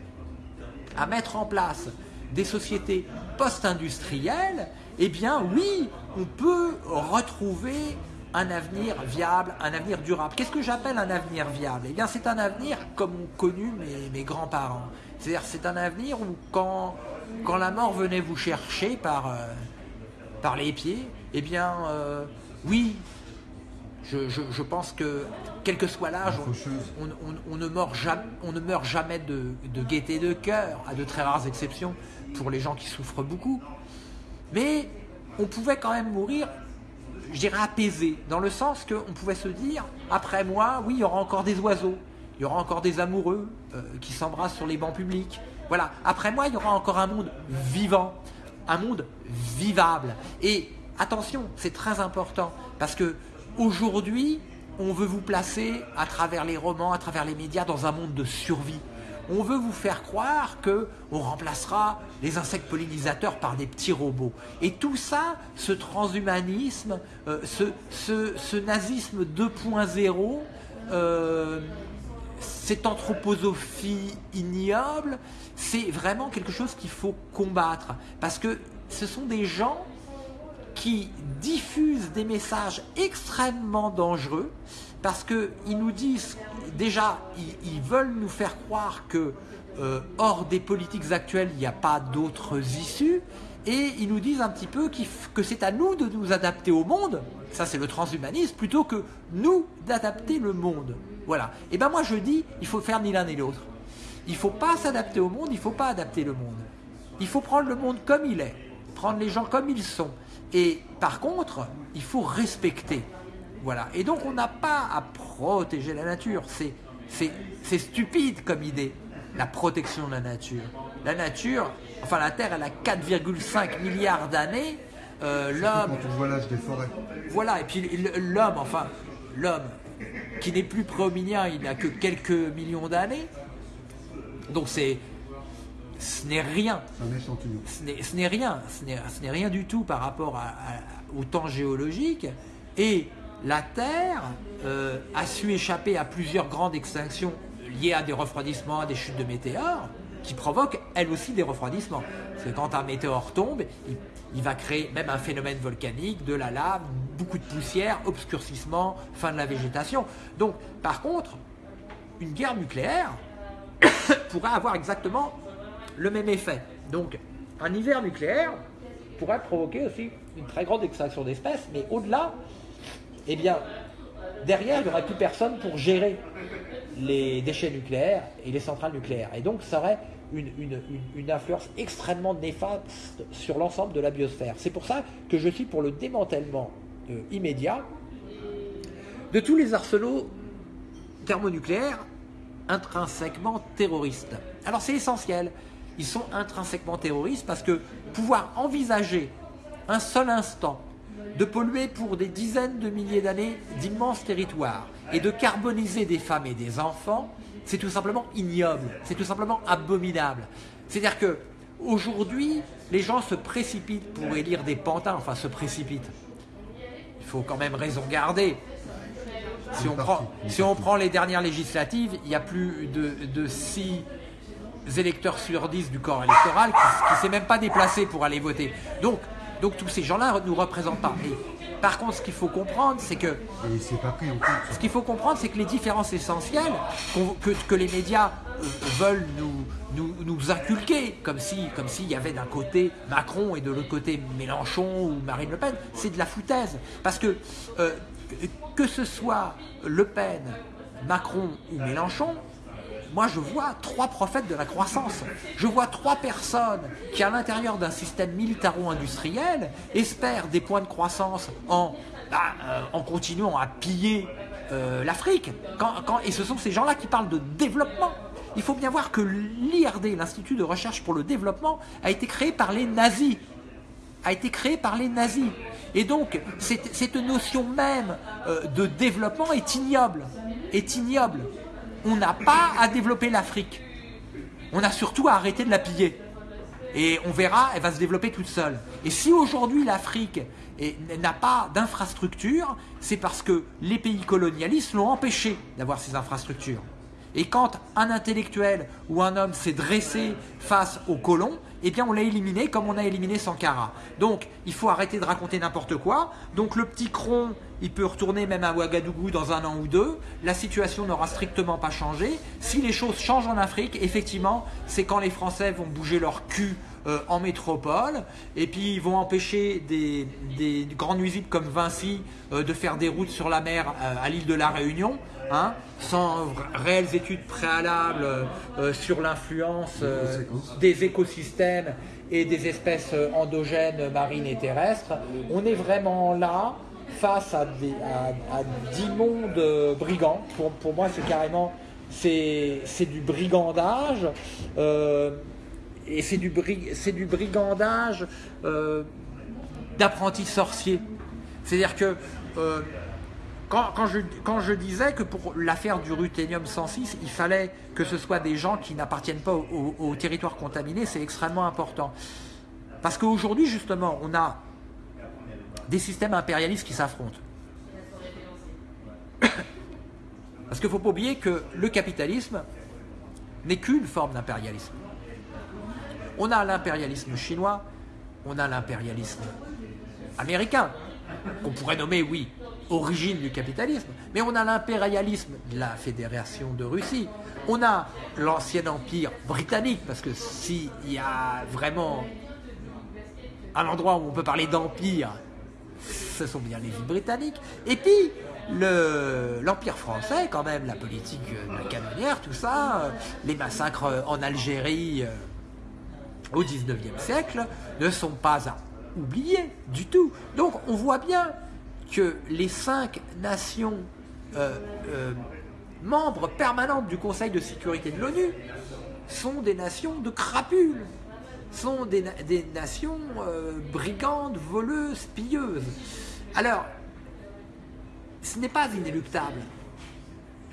à mettre en place des sociétés post-industrielles, eh bien oui, on peut retrouver un avenir viable, un avenir durable. Qu'est-ce que j'appelle un avenir viable? Eh bien c'est un avenir comme ont connu mes, mes grands-parents. C'est-à-dire c'est un avenir où quand, quand la mort venait vous chercher par, euh, par les pieds, eh bien euh, oui, je, je- je pense que quel que soit l'âge, on ne meurt jamais, on ne meurt jamais de, de gaieté de cœur, à de très rares exceptions pour les gens qui souffrent beaucoup. Mais on pouvait quand même mourir, je dirais apaisé, dans le sens qu'on pouvait se dire, après moi, oui, il y aura encore des oiseaux, il y aura encore des amoureux euh, qui s'embrassent sur les bancs publics. Voilà, après moi, il y aura encore un monde vivant, un monde vivable. Et attention, c'est très important, parce que aujourd'hui, on veut vous placer à travers les romans, à travers les médias, dans un monde de survie. On veut vous faire croire que on remplacera les insectes pollinisateurs par des petits robots. Et tout ça, ce transhumanisme, euh, ce, nazisme 2.0, euh, cette anthroposophie ignoble, c'est vraiment quelque chose qu'il faut combattre. Parce que ce sont des gens qui diffusent des messages extrêmement dangereux parce qu'ils nous disent déjà ils, veulent nous faire croire que euh, hors des politiques actuelles il n'y a pas d'autres issues. Et ils nous disent un petit peu que c'est à nous de nous adapter au monde. Ça c'est le transhumanisme plutôt que nous d'adapter le monde. Voilà. Et ben moi je dis il faut faire ni l'un ni l'autre. Il faut pas s'adapter au monde il faut pas adapter le monde. Il faut prendre le monde comme il est, prendre les gens comme ils sont. Et par contre, il faut respecter. Voilà. Et donc on n'a pas à protéger la nature. C'est, stupide comme idée, la protection de la nature. La nature, enfin la Terre, elle a 4,5 milliards d'années. Euh, l'homme, Quand on voit l'âge des forêts. voilà, et puis l'homme, enfin, l'homme qui n'est plus préhominien, il n'a que quelques millions d'années. Donc c'est, ce n'est rien C'est un échantillon. ce n'est- ce n'est rien, ce n'est ce n'est rien du tout par rapport à- à- au temps géologique. Et la Terre euh, a su échapper à plusieurs grandes extinctions liées à des refroidissements, à des chutes de météores, qui provoquent elles aussi des refroidissements. Parce que quand un météore tombe, il, il va créer même un phénomène volcanique, de la lave, beaucoup de poussière, obscurcissement, fin de la végétation. Donc, par contre, une guerre nucléaire pourrait avoir exactement le même effet. Donc, un hiver nucléaire pourrait provoquer aussi une très grande extinction d'espèces, mais au-delà, eh bien, derrière, il n'y aurait plus personne pour gérer les déchets nucléaires et les centrales nucléaires. Et donc, ça aurait une, influence extrêmement néfaste sur l'ensemble de la biosphère. C'est pour ça que je suis pour le démantèlement euh, immédiat de tous les arsenaux thermonucléaires intrinsèquement terroristes. Alors c'est essentiel, ils sont intrinsèquement terroristes parce que pouvoir envisager un seul instant de polluer pour des dizaines de milliers d'années d'immenses territoires et de carboniser des femmes et des enfants, c'est tout simplement ignoble, c'est tout simplement abominable. C'est-à-dire que aujourd'hui, les gens se précipitent pour élire des pantins, enfin se précipitent. Il faut quand même raison garder. si on, prend, les dernières législatives, il y a plus de, de 6 électeurs sur 10 du corps électoral qui ne s'est même pas déplacé pour aller voter. Donc, donc tous ces gens-là ne nous représentent pas. par contre, ce qu'il faut comprendre, c'est que. Ce qu'il faut comprendre, c'est que les différences essentielles que, que les médias euh, veulent nous, nous, nous, inculquer, comme si comme s'il y avait d'un côté Macron et de l'autre côté Mélenchon ou Marine Le Pen, c'est de la foutaise. Parce que euh, que ce soit Le Pen, Macron ou Mélenchon, moi je vois trois prophètes de la croissance. Je vois trois personnes qui, à l'intérieur d'un système militaro-industriel, espèrent des points de croissance en, bah, euh, continuant à piller euh, l'Afrique. et ce sont ces gens-là qui parlent de développement. Il faut bien voir que l'IRD, l'Institut de recherche pour le développement, a été créé par les nazis. A été créé par les nazis. Et donc, cette, notion même euh, de développement est ignoble. Est ignoble. On n'a pas à développer l'Afrique. On a surtout à arrêter de la piller. Et on verra, elle va se développer toute seule. Et si aujourd'hui l'Afrique n'a pas d'infrastructures, c'est parce que les pays colonialistes l'ont empêché d'avoir ces infrastructures. Et quand un intellectuel ou un homme s'est dressé face aux colons, eh bien on l'a éliminé comme on a éliminé Sankara. Donc il faut arrêter de raconter n'importe quoi. Donc le petit cron, il peut retourner même à Ouagadougou dans un an ou deux. La situation n'aura strictement pas changé. Si les choses changent en Afrique, effectivement, c'est quand les Français vont bouger leur cul euh, en métropole, et puis ils vont empêcher des, des grandes usines comme Vinci euh, de faire des routes sur la mer euh, à l'île de la Réunion. Hein, sans réelles études préalables euh, sur l'influence euh, des écosystèmes et des espèces euh, endogènes marines et terrestres. On est vraiment là face à, des, d'immondes brigands. Pour, pour moi, c'est carrément c'est, du brigandage. et c'est du, c'est du brigandage d'apprentis sorciers. C'est-à-dire que quand, je, disais que pour l'affaire du ruthénium 106, il fallait que ce soit des gens qui n'appartiennent pas au, territoire contaminé, c'est extrêmement important. Parce qu'aujourd'hui, justement, on a des systèmes impérialistes qui s'affrontent. Parce qu'il ne faut pas oublier que le capitalisme n'est qu'une forme d'impérialisme. On a l'impérialisme chinois, on a l'impérialisme américain, qu'on pourrait nommer, oui, origine du capitalisme, mais on a l'impérialisme de la Fédération de Russie, on a l'ancien empire britannique, parce que s'il y a vraiment un endroit où on peut parler d'empire, ce sont bien les îles britanniques, et puis l'empire français, quand même, la politique de la canonnière, tout ça, euh, les massacres en Algérie euh, au 19e siècle, ne sont pas à oublier du tout. Donc on voit bien que les cinq nations euh, euh, membres permanentes du Conseil de sécurité de l'ONU sont des nations de crapules, sont des, nations euh, brigandes, voleuses, pilleuses. Alors, ce n'est pas inéluctable.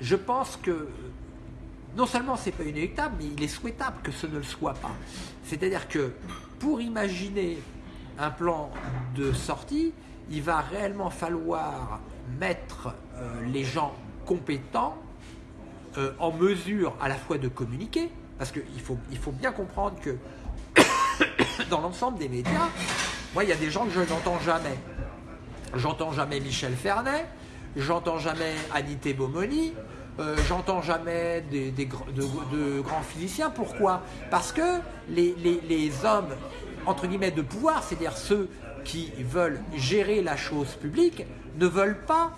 Je pense que non seulement ce n'est pas inéluctable, mais il est souhaitable que ce ne le soit pas. C'est-à-dire que pour imaginer un plan de sortie, il va réellement falloir mettre euh, les gens compétents euh, en mesure à la fois de communiquer, parce qu'il faut, bien comprendre que dans l'ensemble des médias, moi il y a des gens que je n'entends jamais. J'entends jamais Michel Fernet, j'entends jamais Anité Bomoni, euh, j'entends jamais de, grands physiciens. Pourquoi? Parce que les hommes, entre guillemets, de pouvoir, c'est-à-dire ceux qui veulent gérer la chose publique ne veulent pas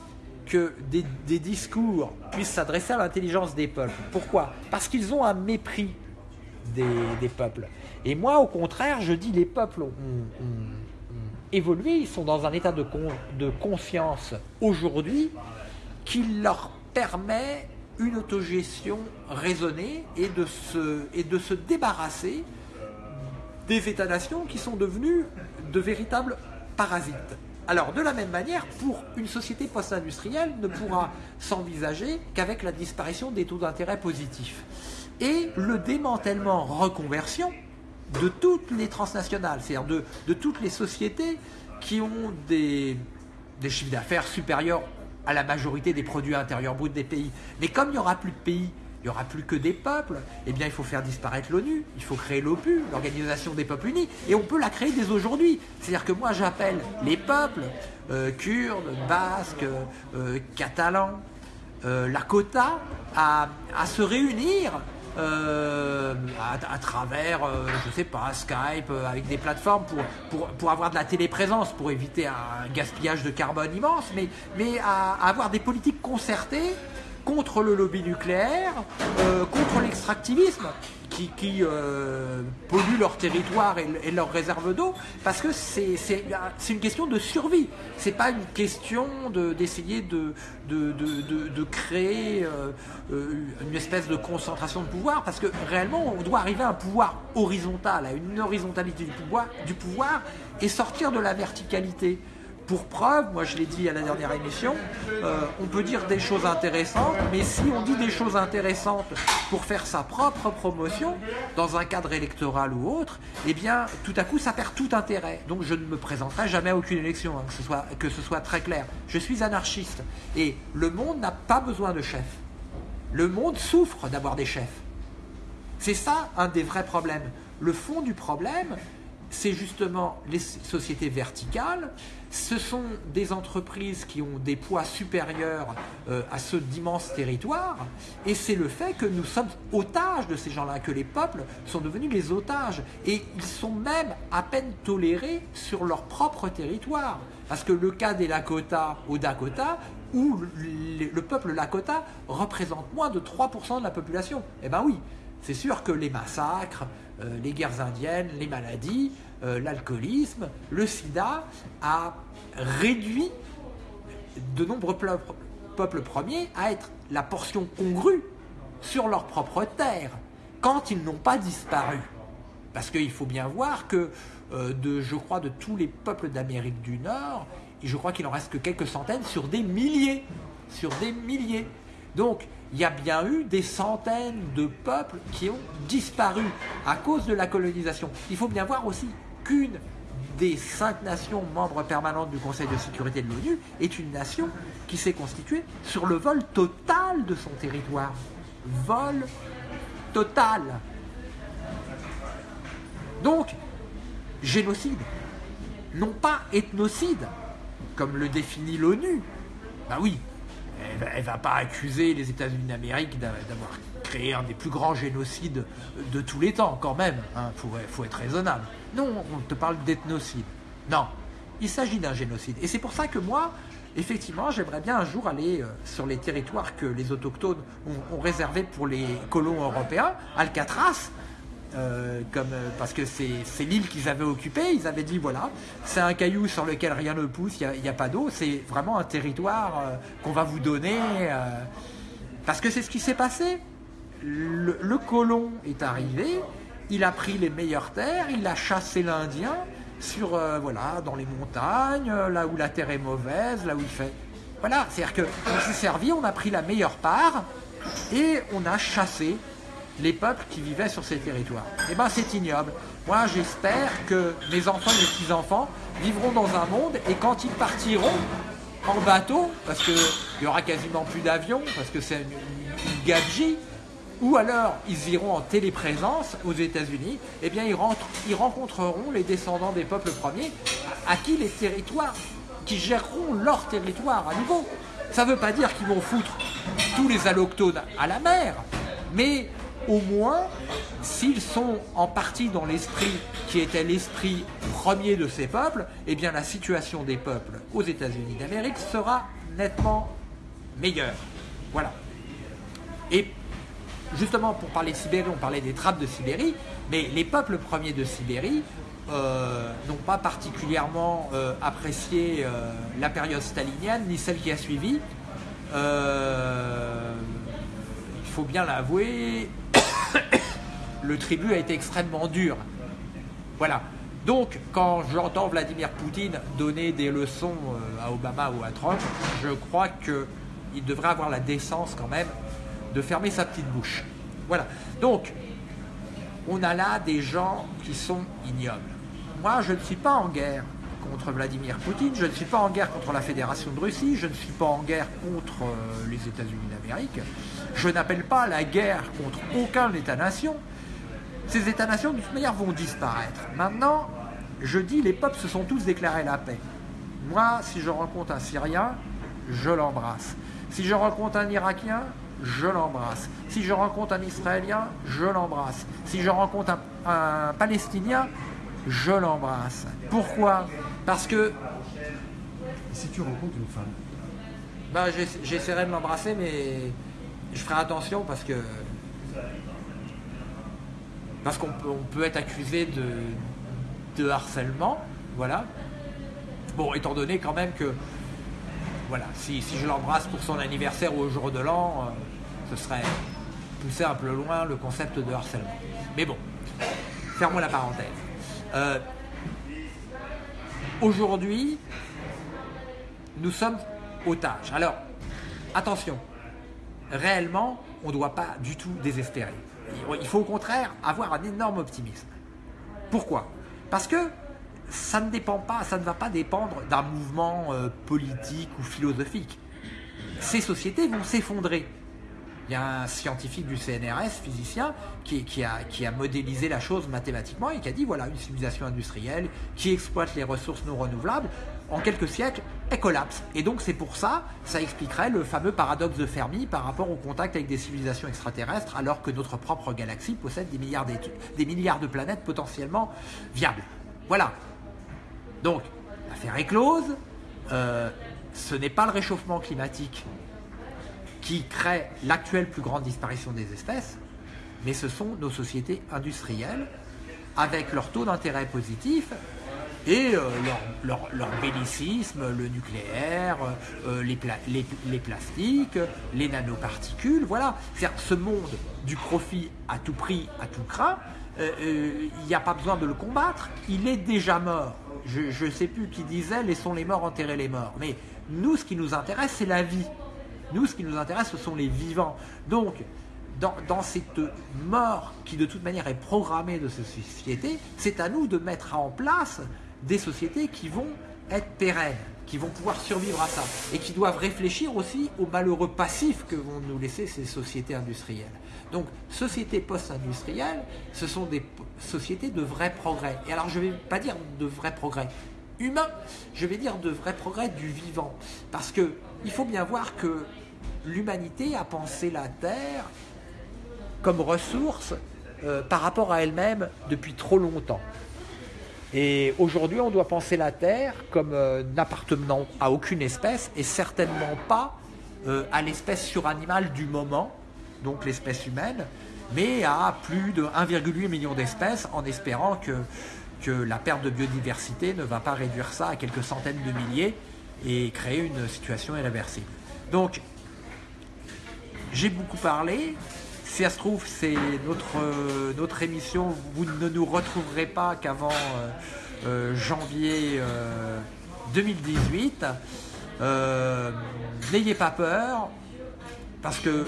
que des, discours puissent s'adresser à l'intelligence des peuples. Pourquoi? Parce qu'ils ont un mépris des, peuples. Et moi, au contraire, je dis les peuples ont, évolué, ils sont dans un état de, confiance aujourd'hui qui leur permet une autogestion raisonnée et de se, et de se débarrasser des États-nations qui sont devenus de véritables parasites. Alors, de la même manière, pour une société post-industrielle ne pourra s'envisager qu'avec la disparition des taux d'intérêt positifs. Et le démantèlement reconversion de toutes les transnationales, c'est-à-dire de, toutes les sociétés qui ont des, des chiffres d'affaires supérieurs à la majorité des produits intérieurs bruts des pays. Mais comme il n'y aura plus de pays, il n'y aura plus que des peuples, eh bien il faut faire disparaître l'ONU, il faut créer l'OPU, l'Organisation des peuples unis, et on peut la créer dès aujourd'hui. C'est-à-dire que moi j'appelle les peuples, euh, kurdes, basques, euh, catalans, euh, Lakota, à, se réunir euh, à, travers, je sais pas, Skype, avec des plateformes pour, avoir de la téléprésence, pour éviter un gaspillage de carbone immense, mais, mais à avoir des politiques concertées contre le lobby nucléaire, euh, contre l'extractivisme qui, qui euh, pollue leur territoire et, leurs réserves d'eau, parce que c'est une question de survie. C'est pas une question d'essayer de, de, de, de, créer euh, une espèce de concentration de pouvoir, parce que réellement, on doit arriver à un pouvoir horizontal, à une horizontalité du pouvoir, du pouvoir et sortir de la verticalité. Pour preuve, moi je l'ai dit à la dernière émission, euh, on peut dire des choses intéressantes, mais si on dit des choses intéressantes pour faire sa propre promotion, dans un cadre électoral ou autre, eh bien tout à coup ça perd tout intérêt. Donc je ne me présenterai jamais à aucune élection, hein, que, ce soit, que ce soit très clair. Je suis anarchiste et le monde n'a pas besoin de chefs. Le monde souffre d'avoir des chefs. C'est ça un des vrais problèmes. Le fond du problème, c'est justement les sociétés verticales. Ce sont des entreprises qui ont des poids supérieurs euh, à ceux d'immenses territoires. Et c'est le fait que nous sommes otages de ces gens-là, que les peuples sont devenus les otages. Et ils sont même à peine tolérés sur leur propre territoire. Parce que le cas des Lakota au Dakota, où le peuple Lakota représente moins de 3% de la population, eh bien oui, c'est sûr que les massacres, euh, les guerres indiennes, les maladies, euh, l'alcoolisme, le sida a réduit de nombreux peuples premiers à être la portion congrue sur leur propre terre quand ils n'ont pas disparu. Parce qu'il faut bien voir que, euh, de, je crois, de tous les peuples d'Amérique du Nord, je crois qu'il en reste que quelques centaines sur des milliers. Sur des milliers. Donc, il y a bien eu des centaines de peuples qui ont disparu à cause de la colonisation. Il faut bien voir aussi qu'une des cinq nations membres permanentes du Conseil de sécurité de l'ONU est une nation qui s'est constituée sur le vol total de son territoire. Vol total. Donc, génocide, non pas ethnocide, comme le définit l'ONU. Ben oui, elle va pas accuser les États-Unis d'Amérique d'avoir créé un des plus grands génocides de tous les temps, quand même. Il hein. faut, être raisonnable. Non, on te parle d'ethnocide. Non, il s'agit d'un génocide. Et c'est pour ça que moi, effectivement, j'aimerais bien un jour aller euh, sur les territoires que les autochtones ont réservés pour les colons européens, Alcatraz, euh, comme, euh, parce que c'est l'île qu'ils avaient occupée. Ils avaient dit voilà, c'est un caillou sur lequel rien ne pousse, il n'y a, pas d'eau, c'est vraiment un territoire euh, qu'on va vous donner. parce que c'est ce qui s'est passé. Le, colon est arrivé, il a pris les meilleures terres, il a chassé l'Indien sur voilà dans les montagnes, là où la terre est mauvaise, là où il fait. Voilà, c'est-à-dire qu'on s'est servi, on a pris la meilleure part et on a chassé les peuples qui vivaient sur ces territoires. Eh bien, c'est ignoble. Moi, j'espère que mes enfants mes petits-enfants vivront dans un monde et quand ils partiront en bateau, parce qu'il n'y aura quasiment plus d'avions, parce que c'est une, une ou alors ils iront en téléprésence aux États-Unis, eh bien ils, ils rencontreront les descendants des peuples premiers à qui les territoires, qui géreront leur territoire à nouveau. Ça ne veut pas dire qu'ils vont foutre tous les allochtones à la mer, mais au moins, s'ils sont en partie dans l'esprit qui était l'esprit premier de ces peuples, eh bien la situation des peuples aux États-Unis d'Amérique sera nettement meilleure. Voilà. Et justement, pour parler de Sibérie, on parlait des trappes de Sibérie, mais les peuples premiers de Sibérie euh, n'ont pas particulièrement euh, apprécié euh, la période stalinienne, ni celle qui a suivi. il faut bien l'avouer, le tribut a été extrêmement dur. Voilà. Donc, quand j'entends Vladimir Poutine donner des leçons euh, à Obama ou à Trump, je crois qu'il devrait avoir la décence quand même de fermer sa petite bouche. Voilà. Donc, on a là des gens qui sont ignobles. Moi, je ne suis pas en guerre contre Vladimir Poutine, je ne suis pas en guerre contre la Fédération de Russie, je ne suis pas en guerre contre euh, les États-Unis d'Amérique, je n'appelle pas la guerre contre aucun État-nation. Ces États-nations, de toute manière, vont disparaître. Maintenant, je dis, les peuples se sont tous déclarés la paix. Moi, si je rencontre un Syrien, je l'embrasse. Si je rencontre un Irakien, je l'embrasse. Si je rencontre un Israélien, je l'embrasse. Si je rencontre un, Palestinien, je l'embrasse. Pourquoi? Parce que... si tu rencontres une femme? Ben, J'essaierai de l'embrasser, mais je ferai attention parce que... Parce qu'on peut, être accusé de, de harcèlement, voilà. Bon, étant donné quand même que voilà, si, je l'embrasse pour son anniversaire ou au jour de l'an, euh, ce serait pousser un peu loin le concept de harcèlement. Mais bon, fermons la parenthèse. Euh, aujourd'hui, nous sommes otages. Alors, attention, réellement, on ne doit pas du tout désespérer. Il faut au contraire avoir un énorme optimisme. Pourquoi? Parce que ça ne dépend pas, ça ne va pas dépendre d'un mouvement euh, politique ou philosophique. Ces sociétés vont s'effondrer. Il y a un scientifique du CNRS, physicien, qui, a, qui, a, modélisé la chose mathématiquement et qui a dit voilà, une civilisation industrielle qui exploite les ressources non renouvelables, en quelques siècles, elle collapse. Et donc c'est pour ça, ça expliquerait le fameux paradoxe de Fermi par rapport au contact avec des civilisations extraterrestres, alors que notre propre galaxie possède des milliards, des milliards de planètes potentiellement viables. Voilà, donc, l'affaire est close. Euh, ce n'est pas le réchauffement climatique qui crée l'actuelle plus grande disparition des espèces, mais ce sont nos sociétés industrielles avec leur taux d'intérêt positif et euh, leur, bellicisme, le nucléaire, euh, les, les, plastiques, les nanoparticules, voilà. C'est-à-dire ce monde du profit à tout prix, à tout craint, il n'y a pas besoin de le combattre, il est déjà mort je ne sais plus qui disait laissons les morts enterrer les morts. Mais nous, ce qui nous intéresse, c'est la vie. Nous, ce qui nous intéresse, ce sont les vivants. Donc, dans, dans, cette mort qui de toute manière est programmée de ces sociétés, c'est à nous de mettre en place des sociétés qui vont être pérennes, qui vont pouvoir survivre à ça, et qui doivent réfléchir aussi aux malheureux passifs que vont nous laisser ces sociétés industrielles. Donc, sociétés post-industrielles, ce sont des sociétés de vrai progrès. Et alors, je ne vais pas dire de vrai progrès humain, je vais dire de vrai progrès du vivant. Parce que il faut bien voir que l'humanité a pensé la Terre comme ressource euh, par rapport à elle-même depuis trop longtemps. Et aujourd'hui, on doit penser la Terre comme euh, n'appartenant à aucune espèce et certainement pas euh, à l'espèce suranimale du moment, donc l'espèce humaine, mais à plus de 1,8 million d'espèces en espérant que, que la perte de biodiversité ne va pas réduire ça à quelques centaines de milliers et créer une situation irréversible. Donc, j'ai beaucoup parlé. Si ça se trouve, c'est notre, notre émission. Vous ne nous retrouverez pas qu'avant euh, euh, janvier 2018. Euh, n'ayez pas peur, parce que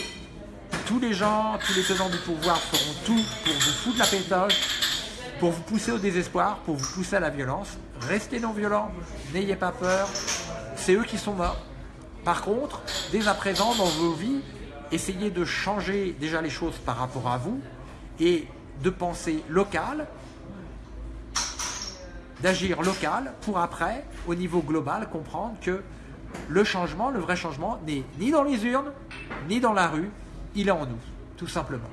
tous les gens, tous les tenants du pouvoir feront tout pour vous foutre la pétoche, pour vous pousser au désespoir, pour vous pousser à la violence. Restez non violents, n'ayez pas peur, c'est eux qui sont morts. Par contre, dès à présent, dans vos vies, essayez de changer déjà les choses par rapport à vous et de penser local, d'agir local pour après, au niveau global, comprendre que le changement, le vrai changement, n'est ni dans les urnes, ni dans la rue, il est en nous, tout simplement.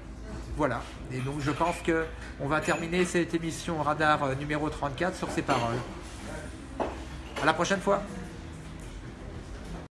Voilà. Et donc je pense que on va terminer cette émission Radar euh, numéro 34 sur ces paroles. À la prochaine fois.